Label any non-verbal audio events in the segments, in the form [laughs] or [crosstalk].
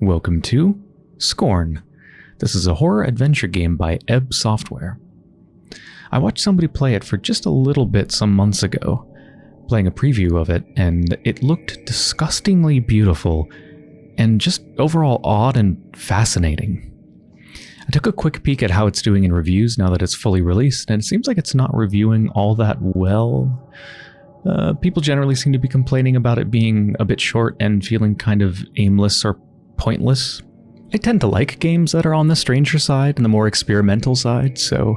Welcome to Scorn. This is a horror adventure game by Ebb Software. I watched somebody play it for just a little bit some months ago, playing a preview of it, and it looked disgustingly beautiful and just overall odd and fascinating. I took a quick peek at how it's doing in reviews now that it's fully released, and it seems like it's not reviewing all that well. Uh, people generally seem to be complaining about it being a bit short and feeling kind of aimless or pointless. I tend to like games that are on the stranger side and the more experimental side, so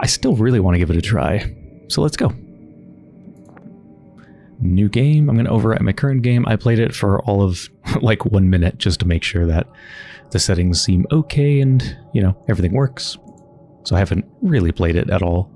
I still really want to give it a try. So let's go. New game. I'm going to overwrite my current game. I played it for all of [laughs] like one minute just to make sure that the settings seem okay and, you know, everything works. So I haven't really played it at all.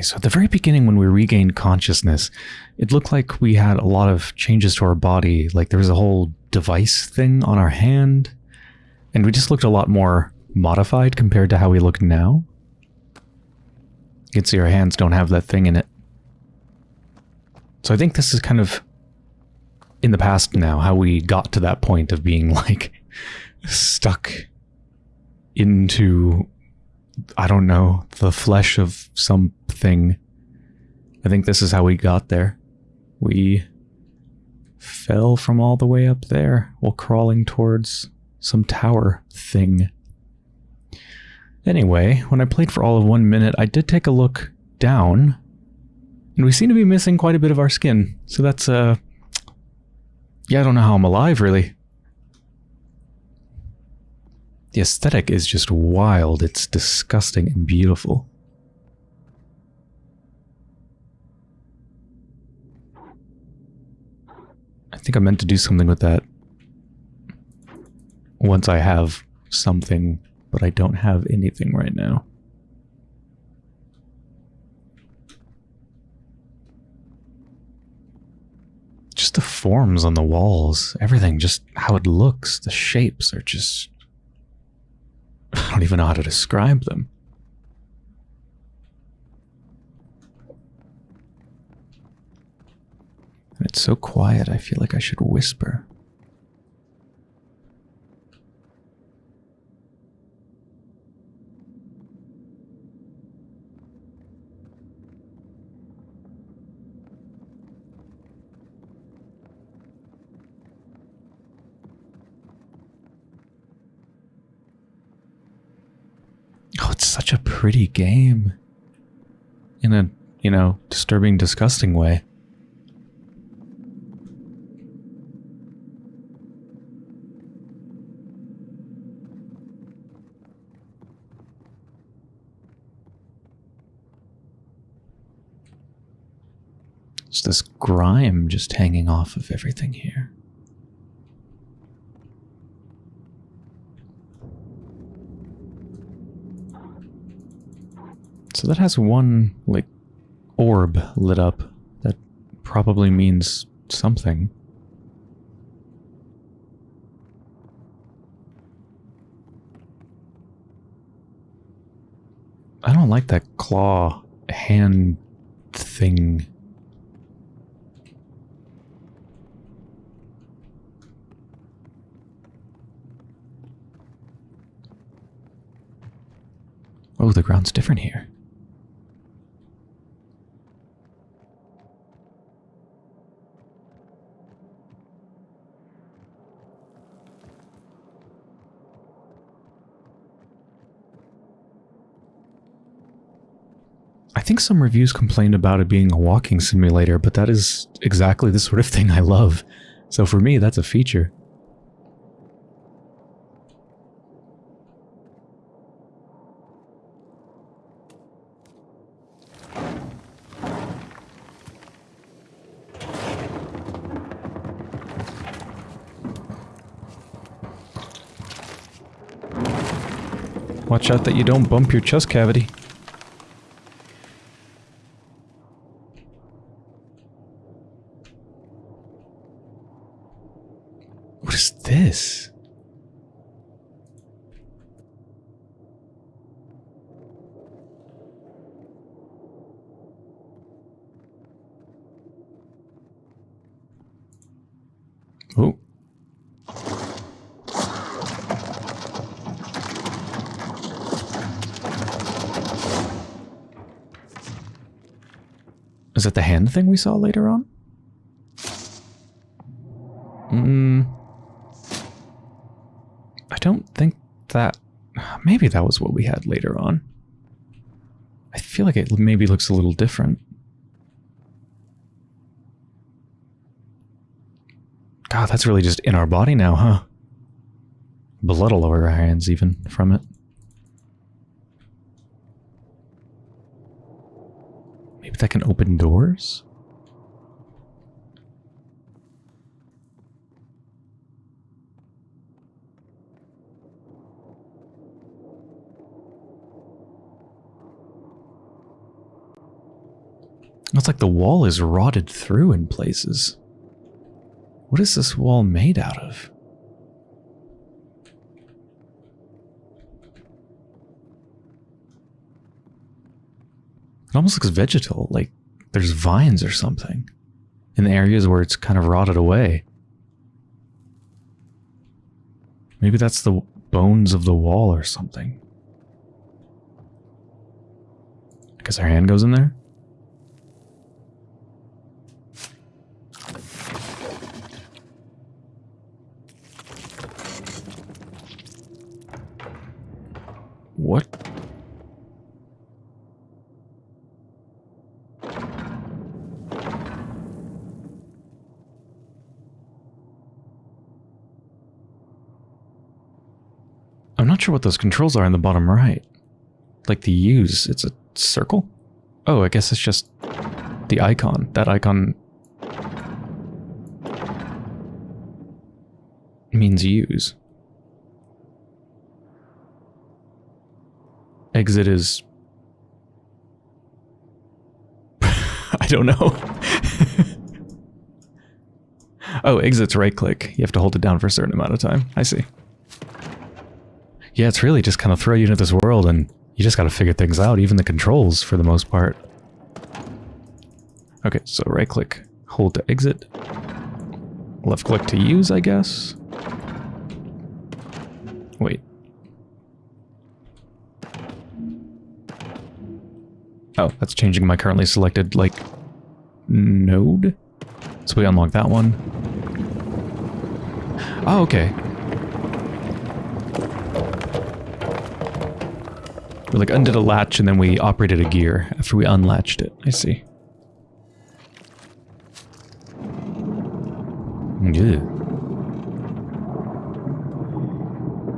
Okay, so at the very beginning when we regained consciousness, it looked like we had a lot of changes to our body. Like there was a whole device thing on our hand, and we just looked a lot more modified compared to how we look now. You can see our hands don't have that thing in it. So I think this is kind of in the past now, how we got to that point of being like [laughs] stuck into I don't know, the flesh of something. I think this is how we got there. We fell from all the way up there while crawling towards some tower thing. Anyway, when I played for all of one minute, I did take a look down, and we seem to be missing quite a bit of our skin. So that's, uh... Yeah, I don't know how I'm alive, really. The aesthetic is just wild. It's disgusting and beautiful. I think I meant to do something with that once I have something, but I don't have anything right now. Just the forms on the walls, everything, just how it looks, the shapes are just [sighs] I don't even know how to describe them. And it's so quiet, I feel like I should whisper. such a pretty game. In a, you know, disturbing, disgusting way. It's this grime just hanging off of everything here. So that has one, like, orb lit up. That probably means something. I don't like that claw hand thing. Oh, the ground's different here. I think some reviews complained about it being a walking simulator, but that is exactly the sort of thing I love. So for me, that's a feature. Watch out that you don't bump your chest cavity. What is this? Oh. Is that the hand thing we saw later on? Hmm. I don't think that... Maybe that was what we had later on. I feel like it maybe looks a little different. God, that's really just in our body now, huh? Blood all over our hands even from it. Maybe that can open doors? It's like the wall is rotted through in places. What is this wall made out of? It almost looks vegetal, like there's vines or something in the areas where it's kind of rotted away. Maybe that's the bones of the wall or something. I guess our hand goes in there? What? Sure what those controls are in the bottom right. Like the use, it's a circle? Oh, I guess it's just the icon. That icon means use. Exit is... [laughs] I don't know. [laughs] oh, exit's right click. You have to hold it down for a certain amount of time. I see. Yeah, it's really just kind of throw you into this world and you just got to figure things out, even the controls for the most part. Okay, so right click, hold to exit. Left click to use, I guess. Wait. Oh, that's changing my currently selected, like, node? So we unlock that one. Oh, okay. We like undid a latch and then we operated a gear after we unlatched it. I see. Yeah.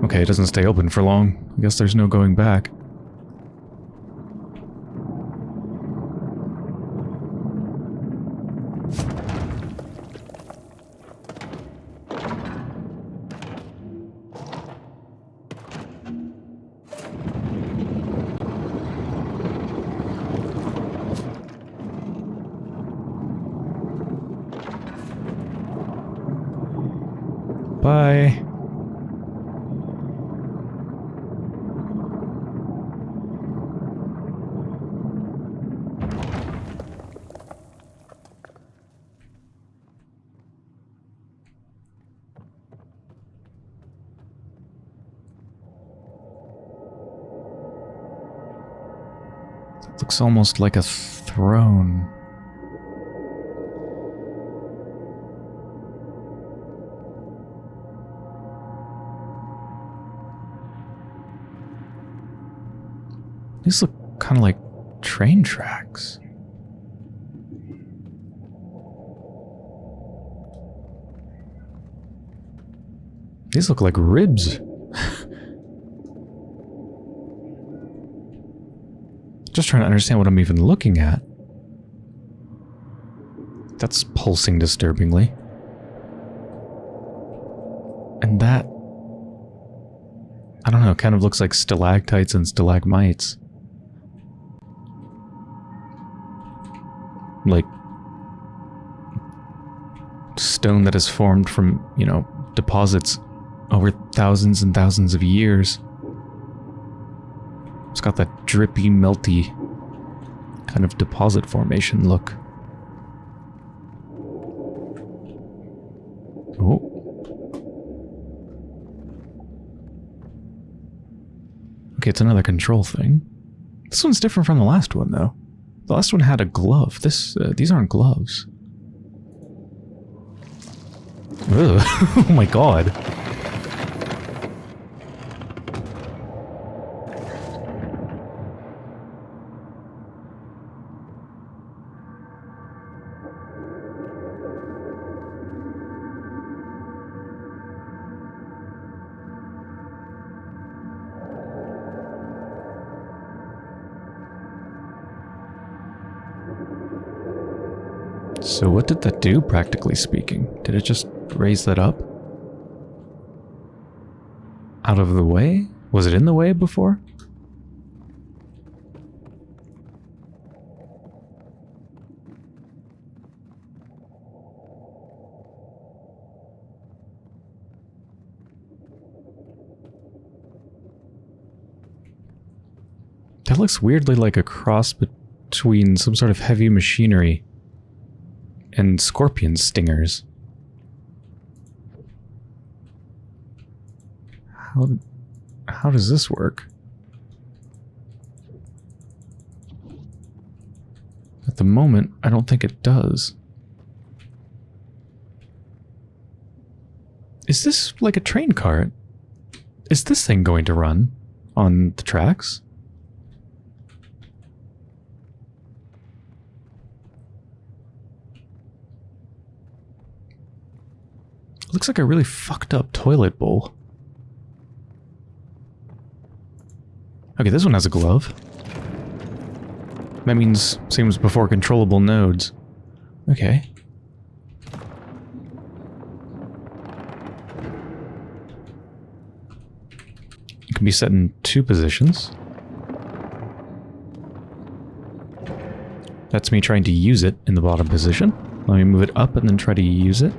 Okay, it doesn't stay open for long. I guess there's no going back. way. Looks almost like a throne. These look kind of like train tracks. These look like ribs. [laughs] Just trying to understand what I'm even looking at. That's pulsing disturbingly. And that... I don't know, kind of looks like stalactites and stalagmites. Stone that has formed from, you know, deposits over thousands and thousands of years. It's got that drippy, melty kind of deposit formation look. Oh. Okay, it's another control thing. This one's different from the last one, though. The last one had a glove. This, uh, these aren't gloves. [laughs] Oh my god. So what did that do, practically speaking? Did it just raise that up? Out of the way? Was it in the way before? That looks weirdly like a cross between some sort of heavy machinery and scorpion stingers. How, how does this work? At the moment, I don't think it does. Is this like a train cart? Is this thing going to run on the tracks? Looks like a really fucked up toilet bowl. Okay, this one has a glove. That means seems before controllable nodes. Okay. It can be set in two positions. That's me trying to use it in the bottom position. Let me move it up and then try to use it.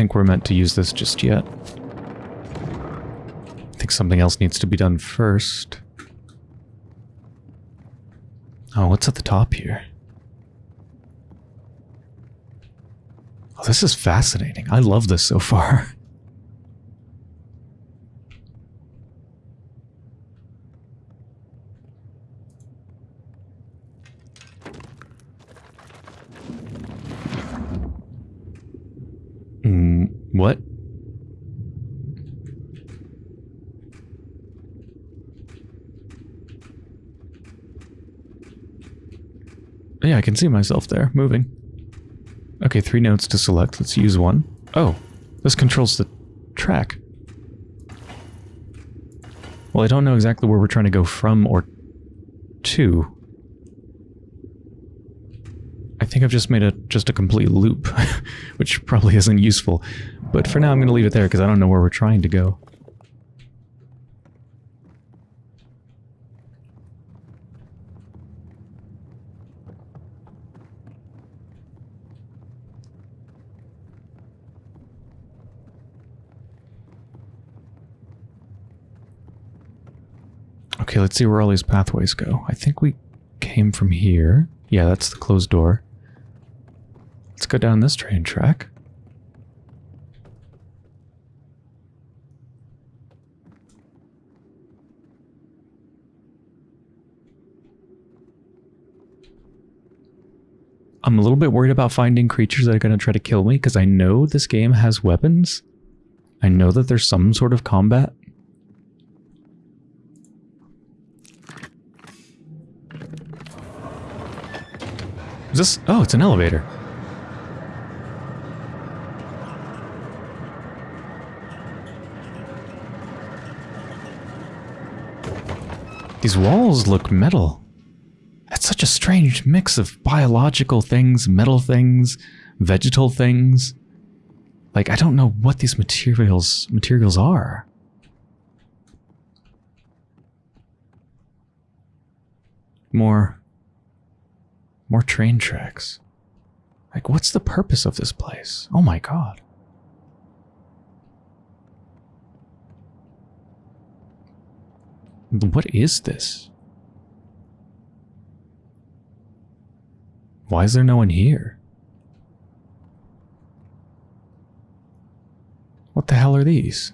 Think we're meant to use this just yet. I think something else needs to be done first. Oh, what's at the top here? Oh, this is fascinating. I love this so far. [laughs] What? Yeah, I can see myself there, moving. Okay, three notes to select. Let's use one. Oh, this controls the track. Well, I don't know exactly where we're trying to go from or to. I think I've just made a just a complete loop, [laughs] which probably isn't useful. But for now, I'm going to leave it there because I don't know where we're trying to go. Okay, let's see where all these pathways go. I think we came from here. Yeah, that's the closed door. Let's go down this train track. I'm a little bit worried about finding creatures that are going to try to kill me because I know this game has weapons. I know that there's some sort of combat. This... Oh, it's an elevator. These walls look metal. That's such a strange mix of biological things, metal things, vegetal things. Like, I don't know what these materials materials are. More... More train tracks. Like, what's the purpose of this place? Oh my god. What is this? Why is there no one here? What the hell are these?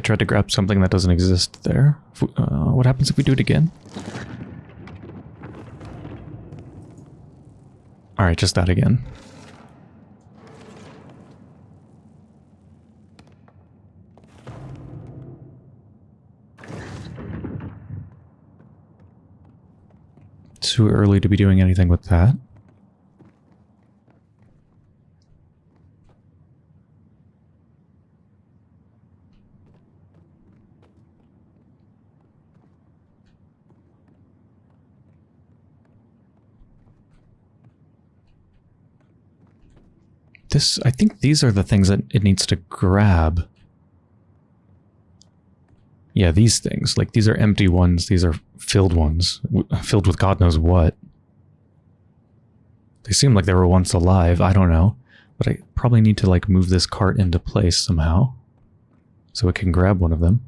I tried to grab something that doesn't exist there. Uh, what happens if we do it again? Alright, just that again. Too early to be doing anything with that. This, I think these are the things that it needs to grab. Yeah, these things. Like, these are empty ones. These are filled ones. Filled with God knows what. They seem like they were once alive. I don't know. But I probably need to, like, move this cart into place somehow. So it can grab one of them.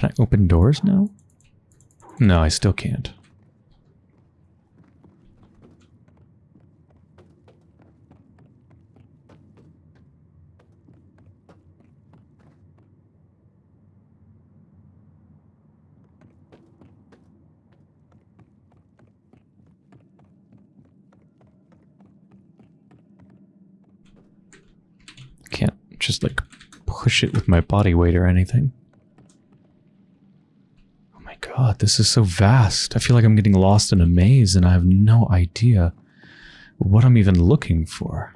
Can I open doors now? No, I still can't. Can't just like push it with my body weight or anything god, this is so vast. I feel like I'm getting lost in a maze and I have no idea what I'm even looking for.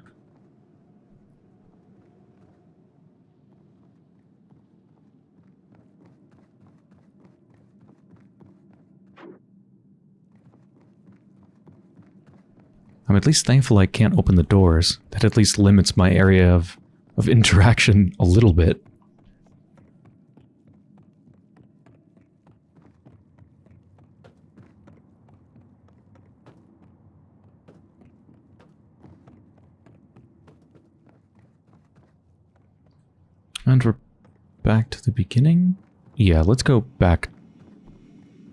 I'm at least thankful I can't open the doors. That at least limits my area of, of [laughs] interaction a little bit. And we're back to the beginning? Yeah, let's go back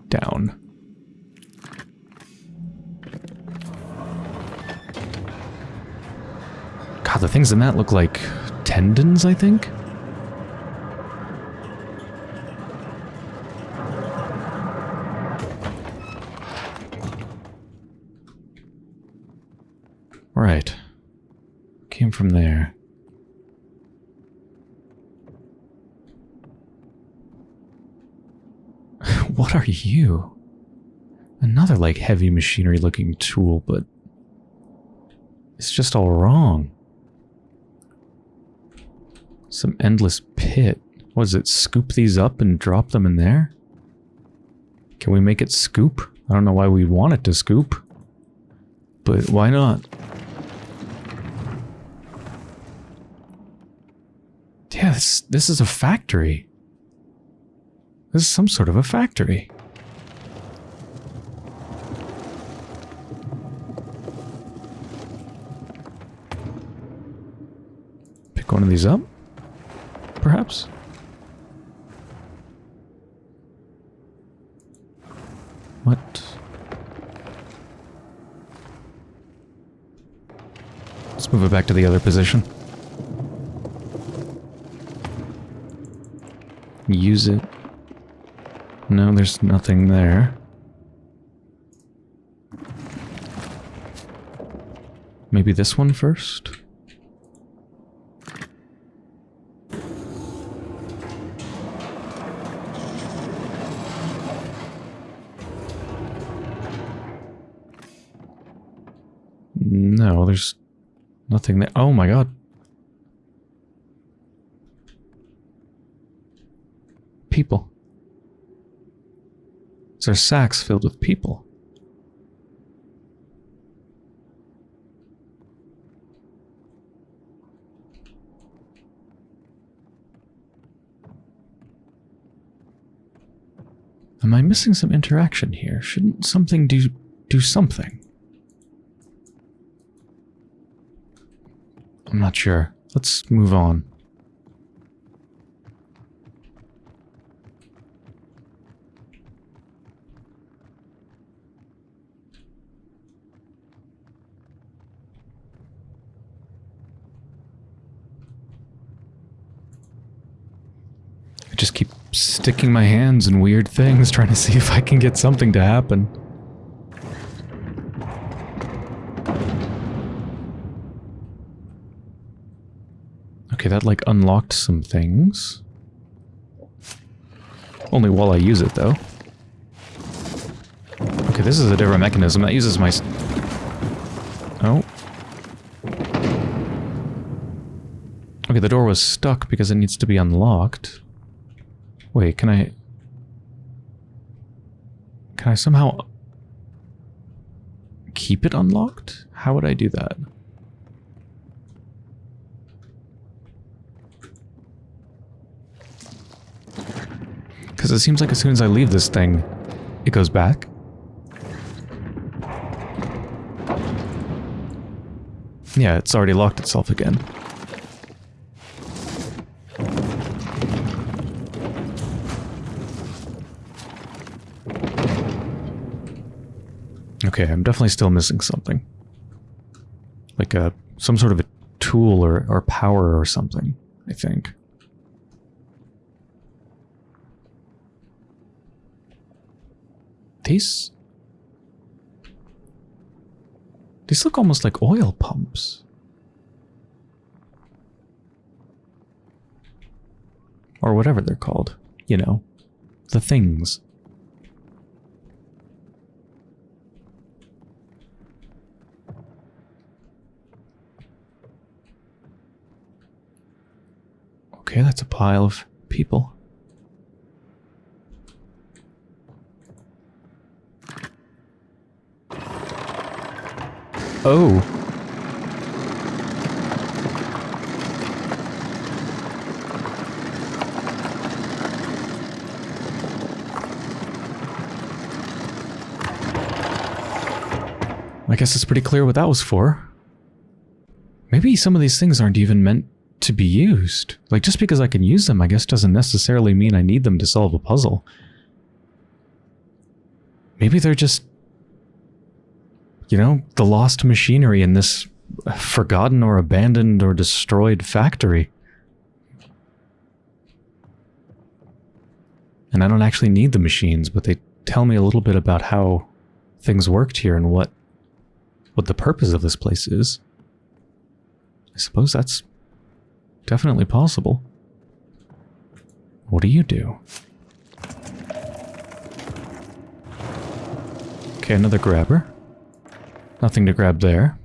down. God, the things in that look like tendons, I think? Right. Came from there. What are you? Another, like, heavy machinery looking tool, but... It's just all wrong. Some endless pit. What is it, scoop these up and drop them in there? Can we make it scoop? I don't know why we want it to scoop. But why not? Yeah, this, this is a factory. This is some sort of a factory. Pick one of these up? Perhaps? What? Let's move it back to the other position. Use it. No, there's nothing there. Maybe this one first? No, there's nothing there. Oh my god. People. These are sacks filled with people. Am I missing some interaction here? Shouldn't something do do something? I'm not sure. Let's move on. I just keep sticking my hands in weird things, trying to see if I can get something to happen. Okay, that like unlocked some things. Only while I use it though. Okay, this is a different mechanism. That uses my... Oh. Okay, the door was stuck because it needs to be unlocked. Wait, can I... Can I somehow... Keep it unlocked? How would I do that? Because it seems like as soon as I leave this thing, it goes back. Yeah, it's already locked itself again. Okay, I'm definitely still missing something. Like a some sort of a tool or, or power or something, I think. These... These look almost like oil pumps. Or whatever they're called. You know. The things. Okay, that's a pile of people. Oh. I guess it's pretty clear what that was for. Maybe some of these things aren't even meant to be used. Like, just because I can use them, I guess doesn't necessarily mean I need them to solve a puzzle. Maybe they're just you know, the lost machinery in this forgotten or abandoned or destroyed factory. And I don't actually need the machines, but they tell me a little bit about how things worked here and what what the purpose of this place is. I suppose that's definitely possible. What do you do? Okay, another grabber. Nothing to grab there.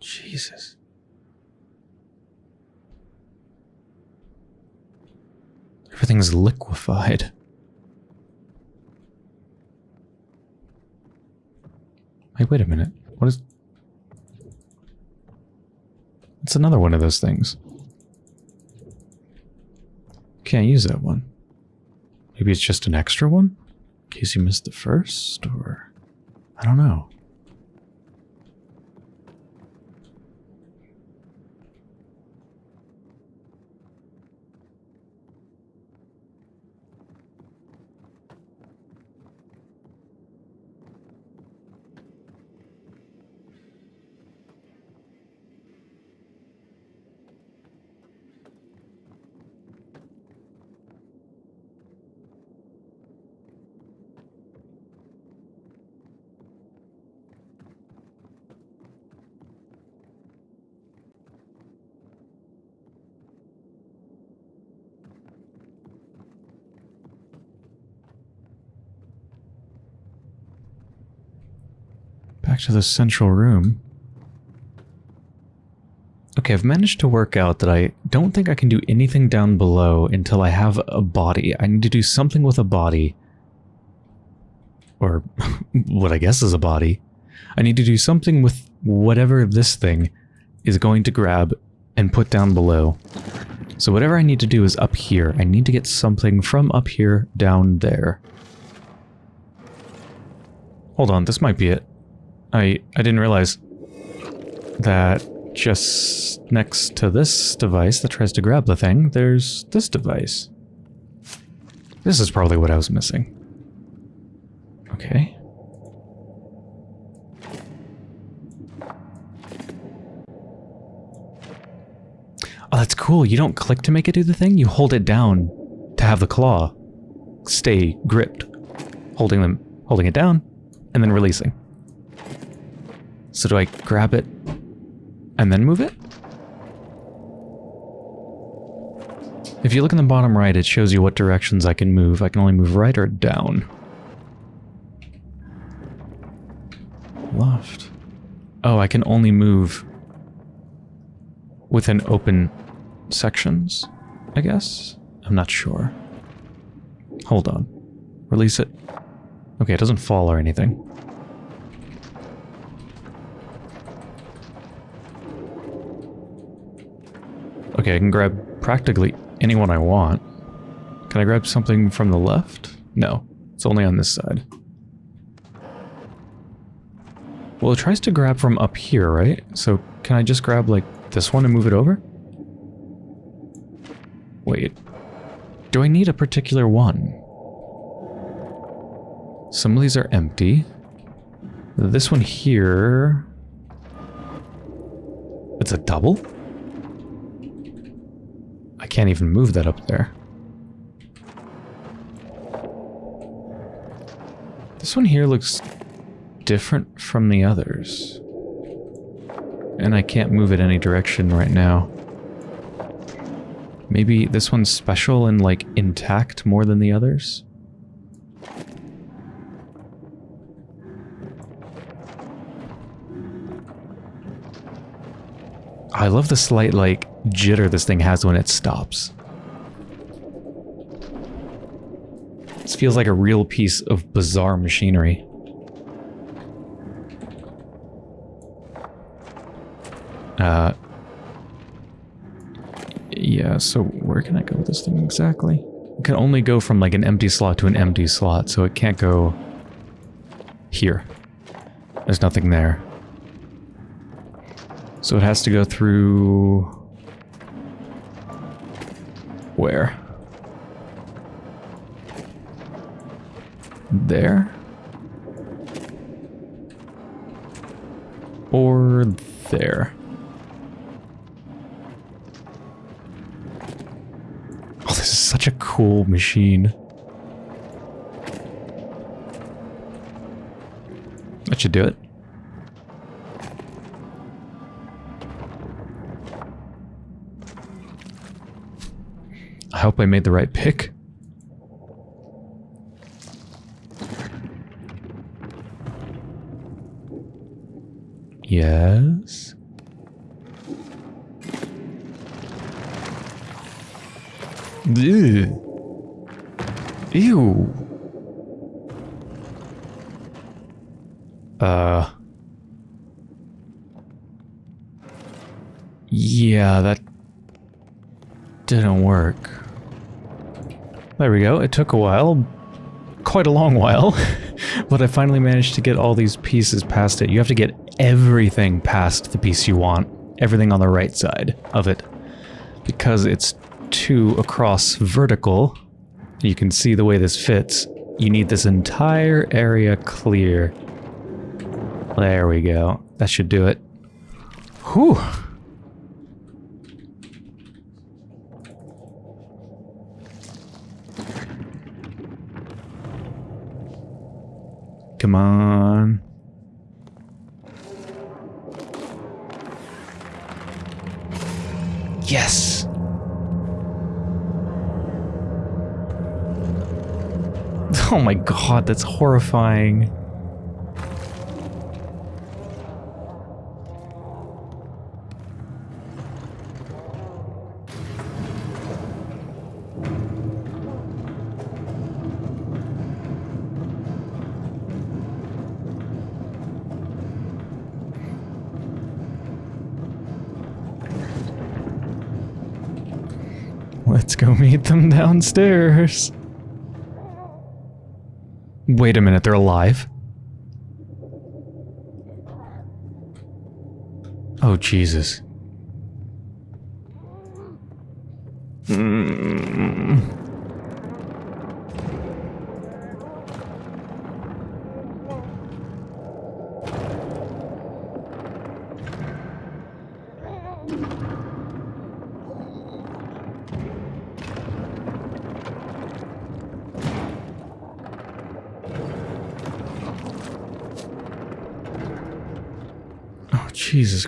Jesus. Everything's liquefied. Hey, wait a minute. What is... It's another one of those things. Can't use that one. Maybe it's just an extra one? In case you missed the first, or... I don't know. Back to the central room. Okay, I've managed to work out that I don't think I can do anything down below until I have a body. I need to do something with a body. Or [laughs] what I guess is a body. I need to do something with whatever this thing is going to grab and put down below. So whatever I need to do is up here. I need to get something from up here down there. Hold on, this might be it. I, I didn't realize that just next to this device that tries to grab the thing, there's this device. This is probably what I was missing. Okay. Oh, that's cool. You don't click to make it do the thing. You hold it down to have the claw stay gripped. Holding them, holding it down, and then releasing. So do I grab it and then move it? If you look in the bottom right, it shows you what directions I can move. I can only move right or down. Left. Oh, I can only move within open sections, I guess? I'm not sure. Hold on. Release it. Okay, it doesn't fall or anything. Okay, I can grab practically anyone I want. Can I grab something from the left? No, it's only on this side. Well, it tries to grab from up here, right? So can I just grab, like, this one and move it over? Wait. Do I need a particular one? Some of these are empty. This one here... It's a double? I can't even move that up there. This one here looks different from the others. And I can't move it any direction right now. Maybe this one's special and like intact more than the others? I love the slight like jitter this thing has when it stops. This feels like a real piece of bizarre machinery. Uh, yeah, so where can I go with this thing exactly? It can only go from like an empty slot to an empty slot, so it can't go here. There's nothing there. So it has to go through... Where? There? Or there? Oh, this is such a cool machine. That should do it. I hope I made the right pick. Yes. Ew. Ew. Uh. Yeah, that didn't work. There we go. It took a while. Quite a long while. [laughs] but I finally managed to get all these pieces past it. You have to get everything past the piece you want. Everything on the right side of it. Because it's two across vertical, you can see the way this fits. You need this entire area clear. There we go. That should do it. Whew. On. Yes! [laughs] Oh my god, that's horrifying. Go meet them downstairs. Wait a minute, they're alive? Oh, Jesus.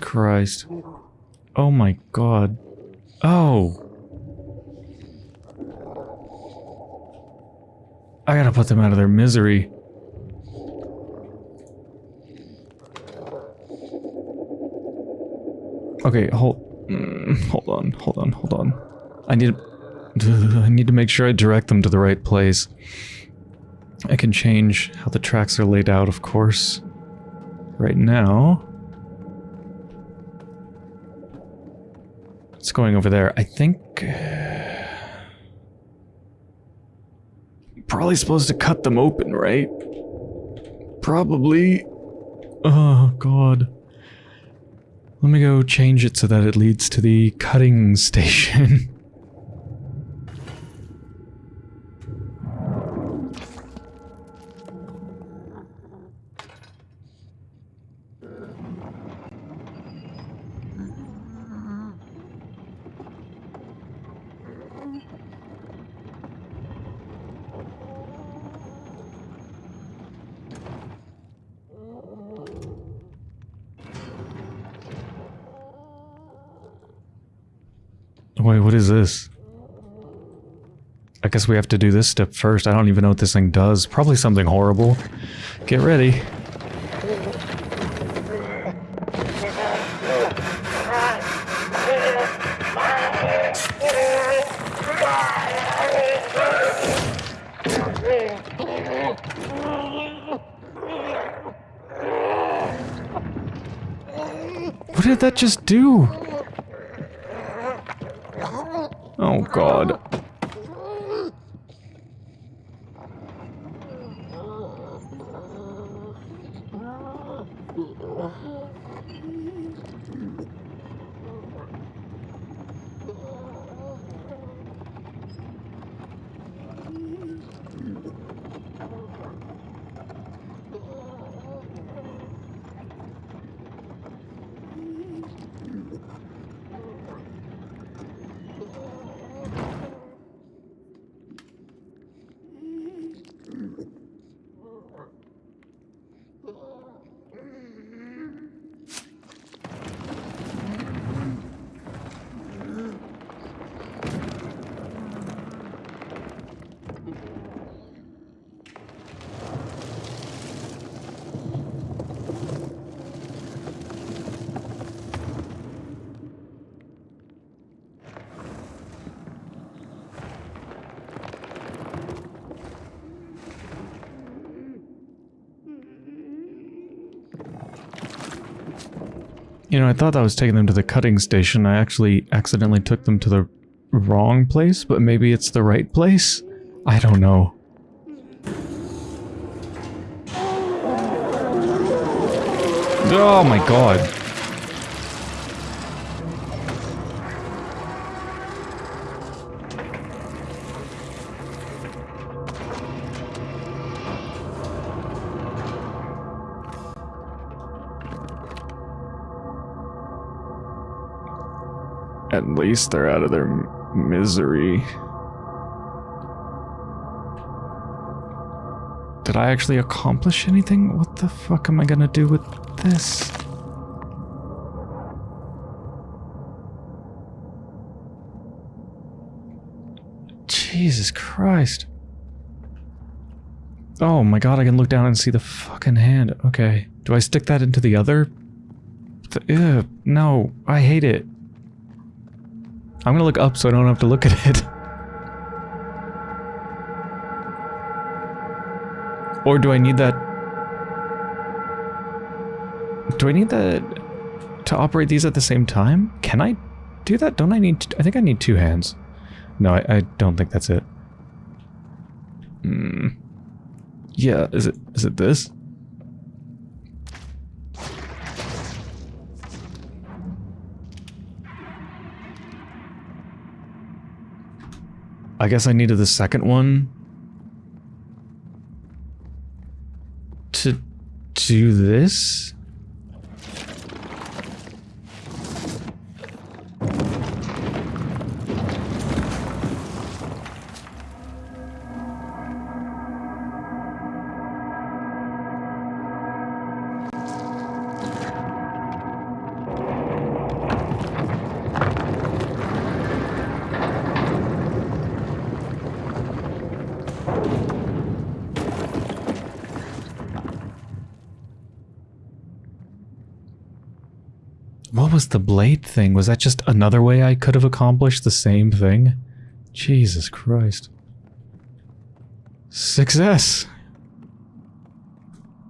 Christ. Oh my god. Oh. I gotta put them out of their misery. Okay, hold, mm, hold on, hold on, hold on. I need, [laughs] I need to make sure I direct them to the right place. I can change how the tracks are laid out, of course. Right now, it's going over there. I think. [sighs] Probably supposed to cut them open, right? Probably. Oh, God. Let me go change it so that it leads to the cutting [laughs] station. Wait, what is this? I guess we have to do this step first. I don't even know what this thing does. Probably something horrible. Get ready. What did that just do? You know, I thought I was taking them to the cutting station. I actually accidentally took them to the wrong place, but maybe it's the right place? I don't know. Oh my god. At least they're out of their misery. Did I actually accomplish anything? What the fuck am I gonna do with this? Jesus Christ. Oh my god, I can look down and see the fucking hand. Okay. Do I stick that into the other? Ew, no, I hate it. I'm gonna look up so I don't have to look at it. Or do I need that... Do I need that to operate these at the same time? Can I do that? Don't I need... I think I need two hands. No, I, I don't think that's it. Hmm. Yeah, is it is it this? I guess I needed the second one to do this? The blade thing? Was that just another way I could have accomplished the same thing? Jesus Christ. Success!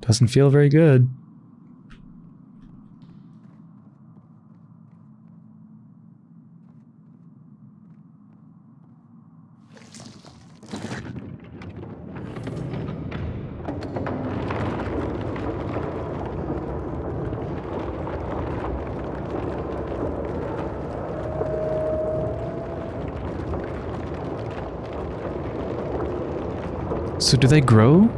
Doesn't feel very good. So do they grow?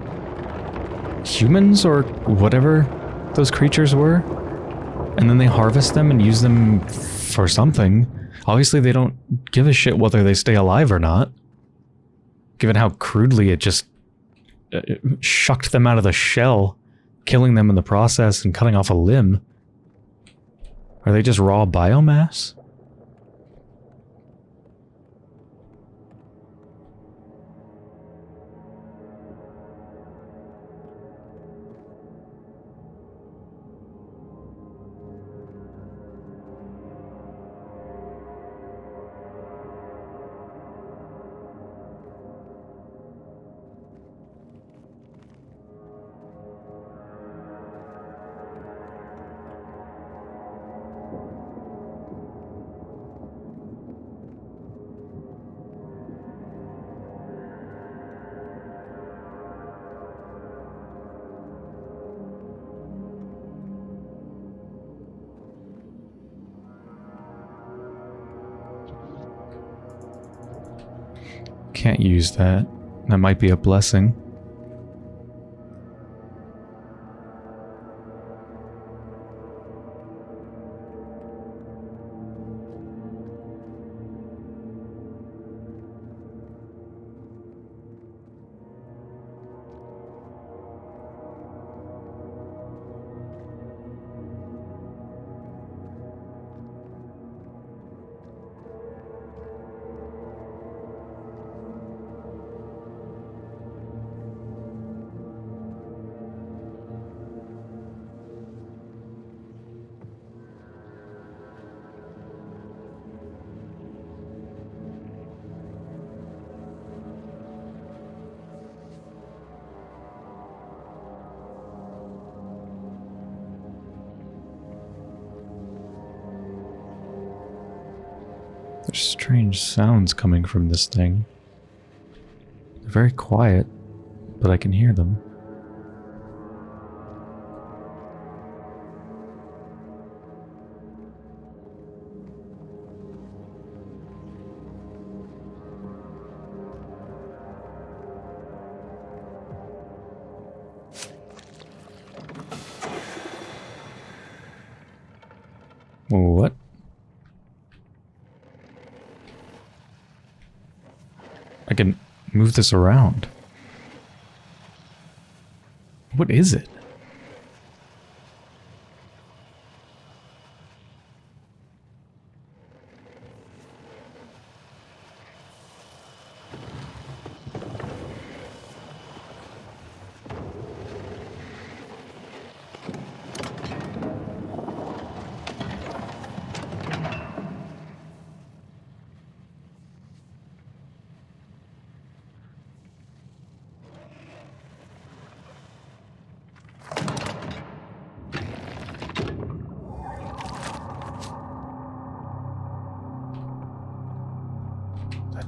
Humans or whatever those creatures were? And then they harvest them and use them for something. Obviously they don't give a shit whether they stay alive or not. Given how crudely it just uh, shucked them out of the shell, killing them in the process and cutting off a limb. Are they just raw biomass? Use that. That might be a blessing. There's strange sounds coming from this thing. They're very quiet, but I can hear them. Move this around. What is it?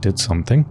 Did something.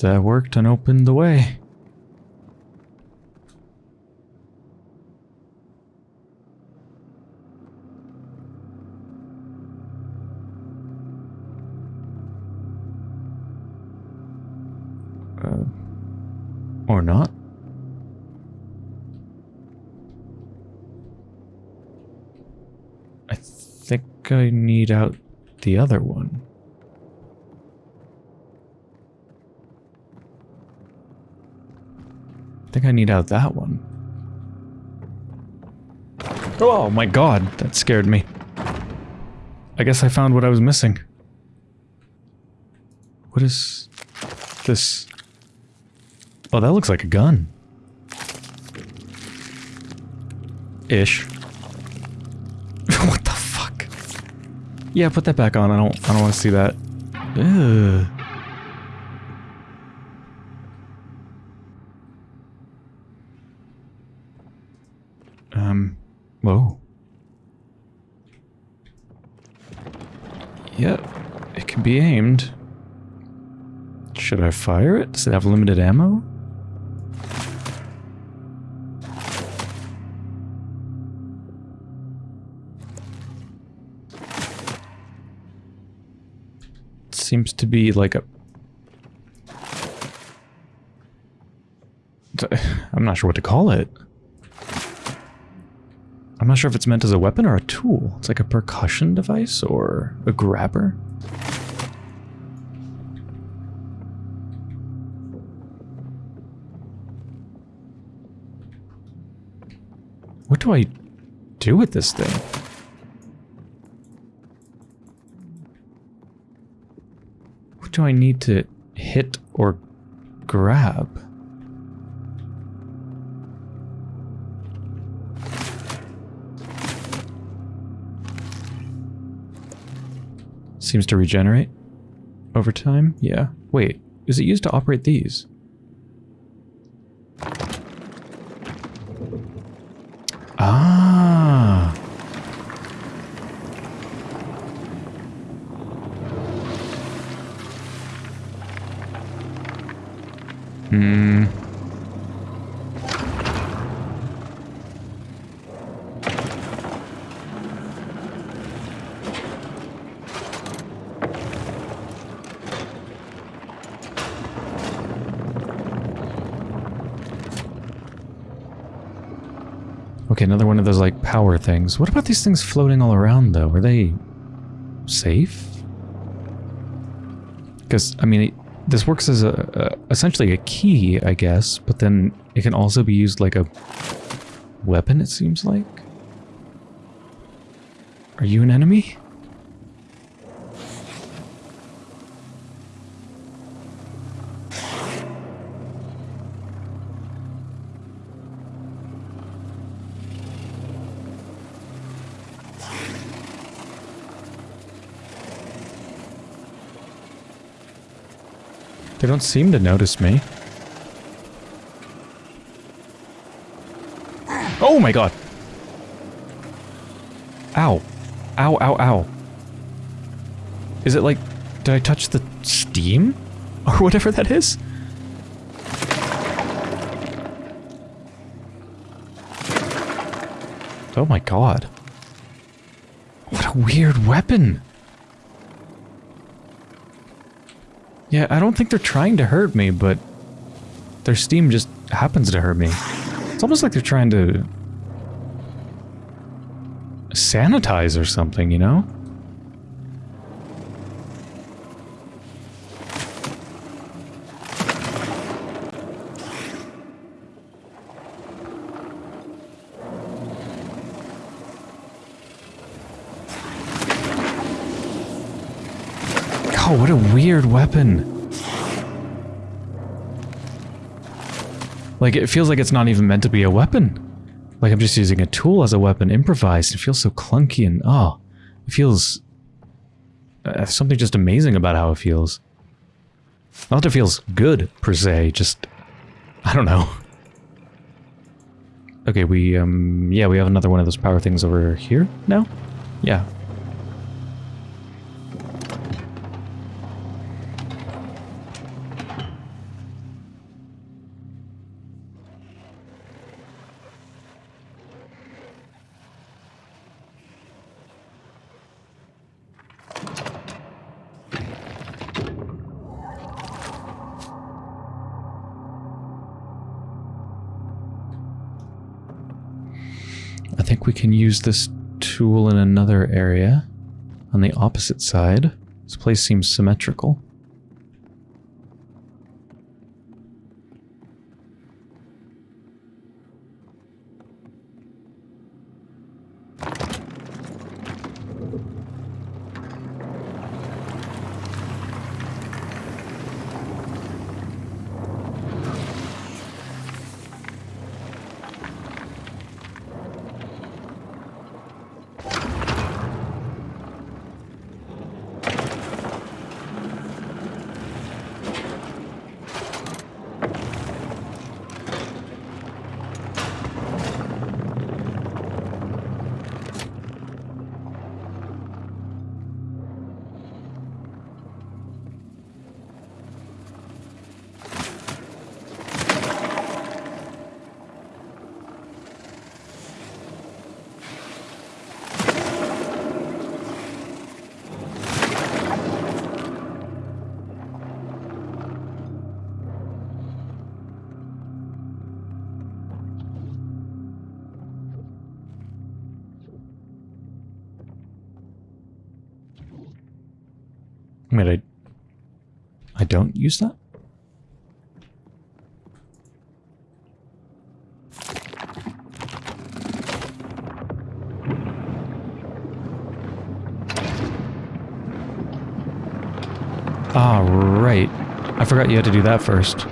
That worked and opened the way. Uh, or not. I think I need out the other one. I need out that one. Oh my god, that scared me. I guess I found what I was missing. What is this? Oh, that looks like a gun. Ish. [laughs] what the fuck? Yeah, put that back on. I don't I don't want to see that. Ugh. Um, whoa. Yep, it can be aimed. Should I fire it? Does it have limited ammo? It seems to be like a... [laughs] I'm not sure what to call it. I'm not sure if it's meant as a weapon or a tool. It's like a percussion device or a grabber. What do I do with this thing? What do I need to hit or grab? Seems to regenerate over time. Yeah. Wait, is it used to operate these? Ah. Hmm. Okay, another one of those like power things. What about these things floating all around though? Are they safe? Because I mean, it, this works as a, a essentially a key, I guess, but then it can also be used like a weapon. It seems like. Are you an enemy? Don't seem to notice me. Oh my god! Ow. Ow, ow, ow. Is it like... Did I touch the steam? [laughs] Or whatever that is? Oh my god. What a weird weapon! Yeah, I don't think they're trying to hurt me, but their steam just happens to hurt me. It's almost like they're trying to sanitize or something, you know? Oh, what a weird weapon. Like, it feels like it's not even meant to be a weapon. Like I'm just using a tool as a weapon, improvised. It feels so clunky and, oh, it feels... Uh, something just amazing about how it feels. Not that it feels good, per se, just... I don't know. [laughs] Okay, we, um, yeah, we have another one of those power things over here now? Yeah, can use this tool in another area on the opposite side. This place seems symmetrical. Use that? Ah, right. I forgot you had to do that first.